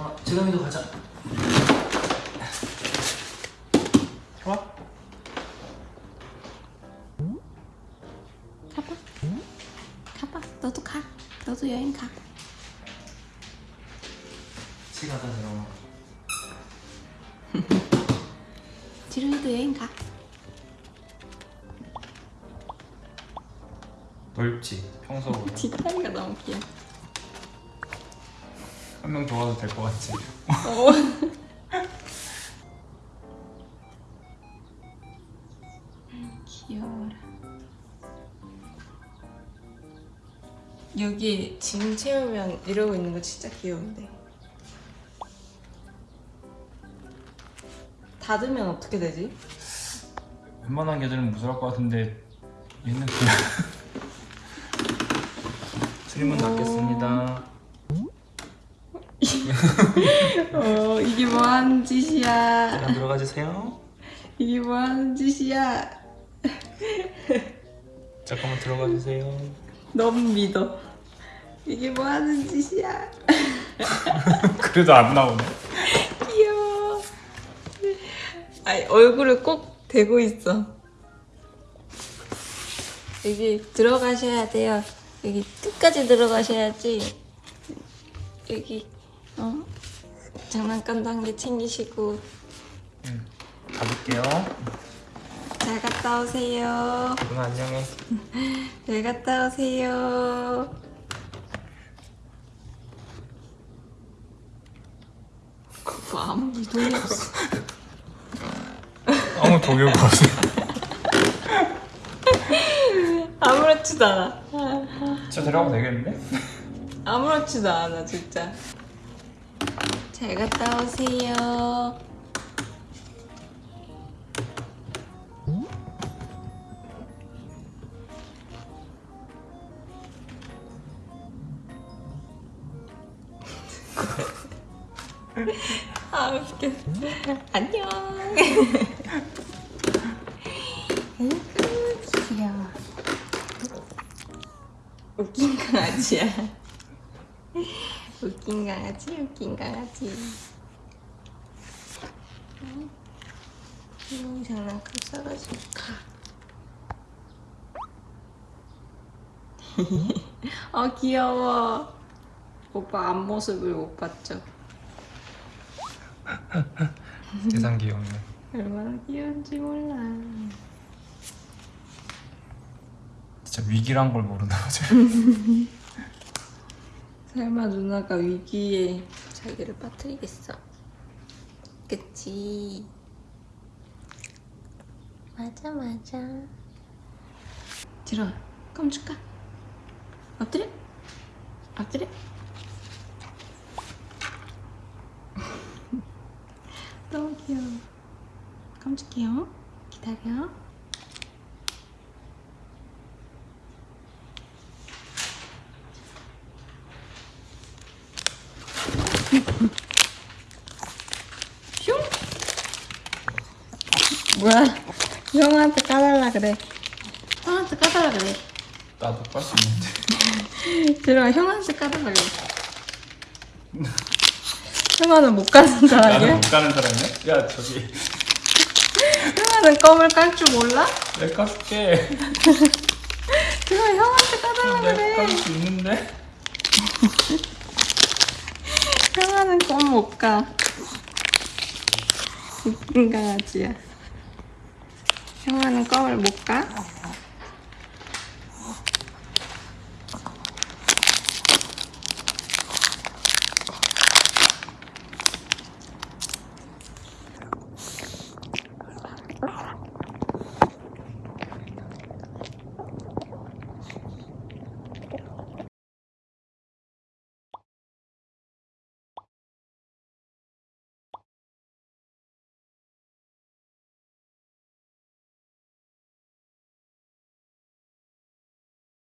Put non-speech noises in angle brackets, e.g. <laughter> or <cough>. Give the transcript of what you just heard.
재동아, 재동이도 가자. 좋아? 가봐. 가봐. 너도 가. 너도 여행 가. 같이 가자, 재동아. <laughs> 지루이도 여행 가. 넓지, 평소보다. <laughs> 뒷다리가 너무 귀여워. 한명 도와도 될 것 같지? 어. 귀여워라. 여기 짐 채우면 이러고 있는 거 진짜 귀여운데. 닫으면 어떻게 되지? 웬만한 개들은 무서울 것 같은데 얘는 그냥 <laughs> 트림은 닫겠습니다 <laughs> 어 이게 뭐 하는 짓이야? 잠깐 들어가 주세요 이게 뭐 하는 짓이야? 잠깐만 들어가 주세요 너무 믿어. 이게 뭐 하는 짓이야? <laughs> 그래도 안 나오네 귀여워. 아니 얼굴을 꼭 대고 있어. 여기 들어가셔야 돼요. 여기 끝까지 들어가셔야지. 여기 어 장난감도 한개 챙기시고 응 가볼게요 잘 갔다 오세요. 누나 안녕해 <laughs> 잘 갔다 오세요. 그거 <laughs> 아무 일도 없어. 아무 동요가 없어 아무렇지도 않아. 진짜 데려가면 되겠는데? 아무렇지도 않아 진짜. 잘 갔다 오세요. <laughs> 아 웃겨. 안녕. 아이고 귀여워. 웃긴 강아지야. 웃긴 강아지, 웃긴 강아지. 응? 응, 장난감 싸가지고 가. 아 귀여워. 오빠 앞모습을 못 봤죠? <laughs> 세상 귀엽네 얼마나 귀여운지 몰라. 진짜 위기란 걸 모르나 보지 <laughs> 설마 누나가 위기에 자기를 빠뜨리겠어? 그치? 맞아 맞아 들어 껌 줄까? 엎드려? 엎드려? <laughs> 너무 귀여워 껌 줄게요 기다려 슝! 뭐야? 형한테 까달라 그래. 형한테 까달라 그래. 나도 깔수 있는데 <laughs> 들어가 형한테 까달라 그래. 형아는 못 가는 나는 사람이야? 못 가는 사람이야? 야 저기 형아는 껌을 깔 줄 몰라? 내가 까줄게 들어가 형한테 까달라 내가 그래. 까줄 수 있는데 <laughs> 껌못 가. 웃긴 강아지야. 형아는 껌을 못 가?